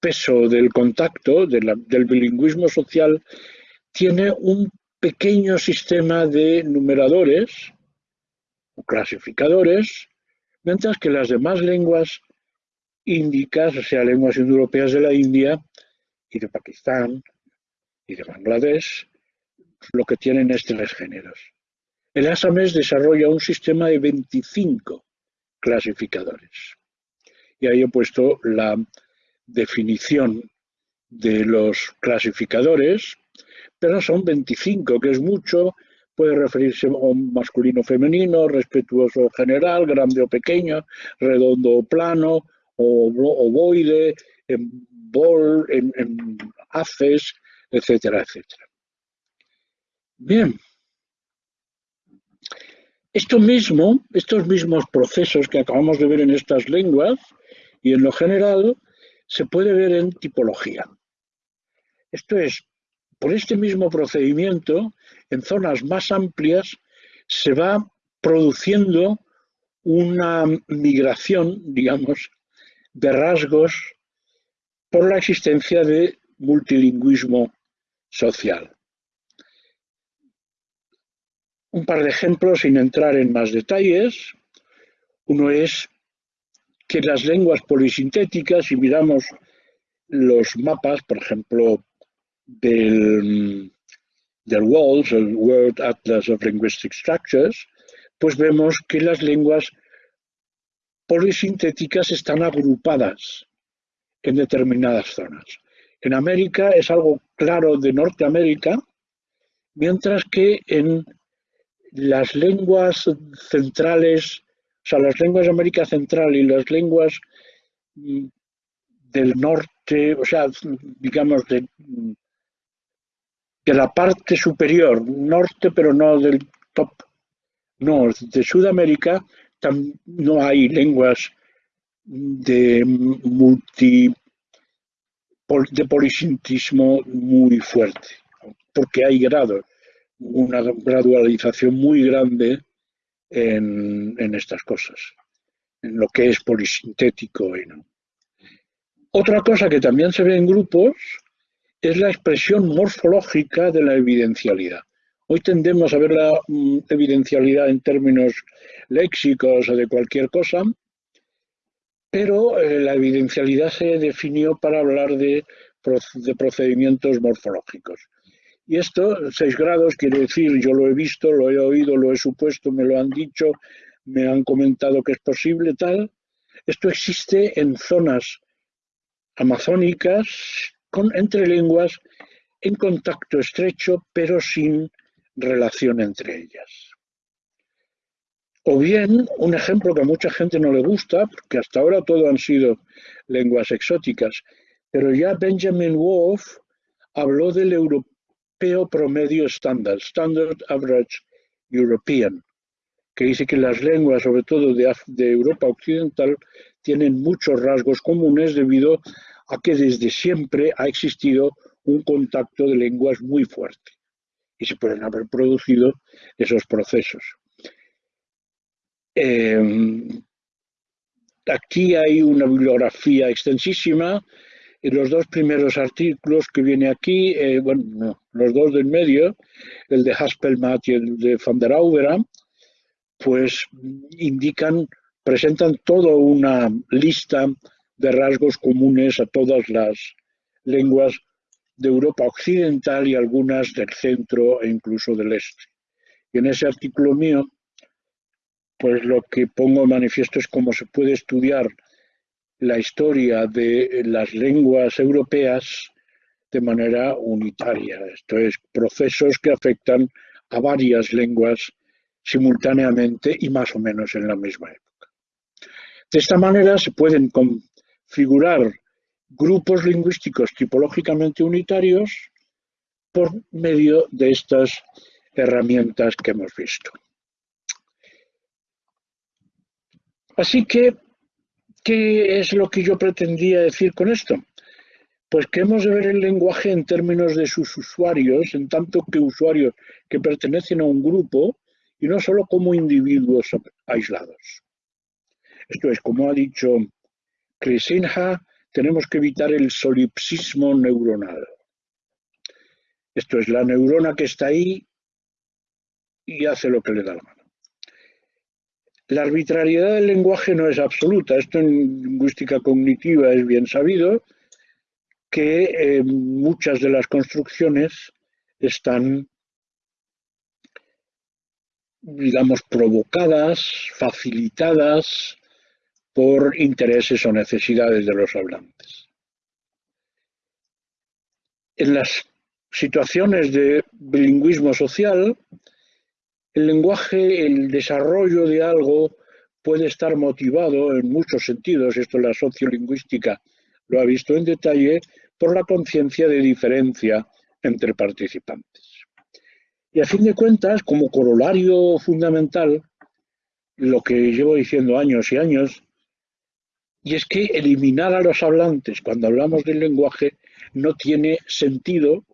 peso del contacto, del bilingüismo social, tiene un pequeño sistema de numeradores o clasificadores, mientras que las demás lenguas índicas, o sea, lenguas indoeuropeas de la India y de Pakistán y de Bangladesh, lo que tienen es tres géneros. El asamés desarrolla un sistema de 25 clasificadores. Y ahí he puesto la definición de los clasificadores, pero son 25, que es mucho, puede referirse a un masculino femenino, respetuoso general, grande o pequeño, redondo o plano, o ovoide, en bol, en haces, etcétera, etcétera. Bien, esto mismo, estos mismos procesos que acabamos de ver en estas lenguas y en lo general, se puede ver en tipología. Esto es, por este mismo procedimiento, en zonas más amplias se va produciendo una migración, digamos, de rasgos por la existencia de multilingüismo social. Un par de ejemplos sin entrar en más detalles. Uno es que las lenguas polisintéticas, si miramos los mapas, por ejemplo, del, del WALS, el World Atlas of Linguistic Structures, pues vemos que las lenguas polisintéticas están agrupadas en determinadas zonas. En América es algo claro de Norteamérica, mientras que en las lenguas centrales, o sea, las lenguas de América Central y las lenguas mm, del norte, o sea, digamos, de, de la parte superior, norte, pero no del top norte, de Sudamérica, no hay lenguas de multi de polisintismo muy fuerte, porque hay grados, una gradualización muy grande en, estas cosas, en lo que es polisintético y no. Otra cosa que también se ve en grupos es la expresión morfológica de la evidencialidad. Hoy tendemos a ver la mm, evidencialidad en términos léxicos o de cualquier cosa, pero eh, la evidencialidad se definió para hablar de, procedimientos morfológicos. Y esto, seis grados, quiere decir, yo lo he visto, lo he oído, lo he supuesto, me lo han dicho, me han comentado que es posible, tal. Esto existe en zonas amazónicas, con, entre lenguas, en contacto estrecho, pero sin relación entre ellas. O bien, un ejemplo que a mucha gente no le gusta, porque hasta ahora todo han sido lenguas exóticas, pero ya Benjamin Wolf habló del europeo promedio estándar, Standard Average European, que dice que las lenguas, sobre todo de, Europa Occidental, tienen muchos rasgos comunes debido a que desde siempre ha existido un contacto de lenguas muy fuerte y se pueden haber producido esos procesos. Eh, aquí hay una bibliografía extensísima. En los dos primeros artículos que viene aquí, eh, bueno, los dos del medio, el de Haspelmath y el de Van der Auvera, pues indican, presentan toda una lista de rasgos comunes a todas las lenguas de Europa Occidental y algunas del centro e incluso del este. Y en ese artículo mío pues lo que pongo en manifiesto es cómo se puede estudiar la historia de las lenguas europeas de manera unitaria. Esto es, procesos que afectan a varias lenguas simultáneamente y más o menos en la misma época. De esta manera se pueden configurar grupos lingüísticos tipológicamente unitarios por medio de estas herramientas que hemos visto. Así que, ¿qué es lo que yo pretendía decir con esto? Pues que hemos de ver el lenguaje en términos de sus usuarios, en tanto que usuarios que pertenecen a un grupo y no solo como individuos aislados. Esto es, como ha dicho Krisinha, tenemos que evitar el solipsismo neuronal. Esto es, la neurona que está ahí y hace lo que le da la mano. La arbitrariedad del lenguaje no es absoluta. Esto en lingüística cognitiva es bien sabido, que eh, muchas de las construcciones están, digamos, provocadas, facilitadas por intereses o necesidades de los hablantes. En las situaciones de bilingüismo social, el lenguaje, el desarrollo de algo puede estar motivado en muchos sentidos, esto la sociolingüística lo ha visto en detalle, por la conciencia de diferencia entre participantes. Y a fin de cuentas, como corolario fundamental, lo que llevo diciendo años y años, y es que eliminar a los hablantes cuando hablamos del lenguaje no tiene sentido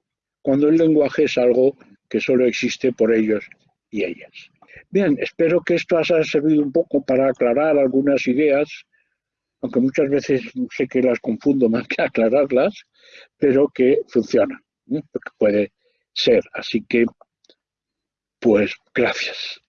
cuando el lenguaje es algo que solo existe por ellos ellas. Bien, espero que esto haya servido un poco para aclarar algunas ideas, aunque muchas veces sé que las confundo más que aclararlas, pero que funcionan, ¿eh? porque puede ser. Así que Pues gracias.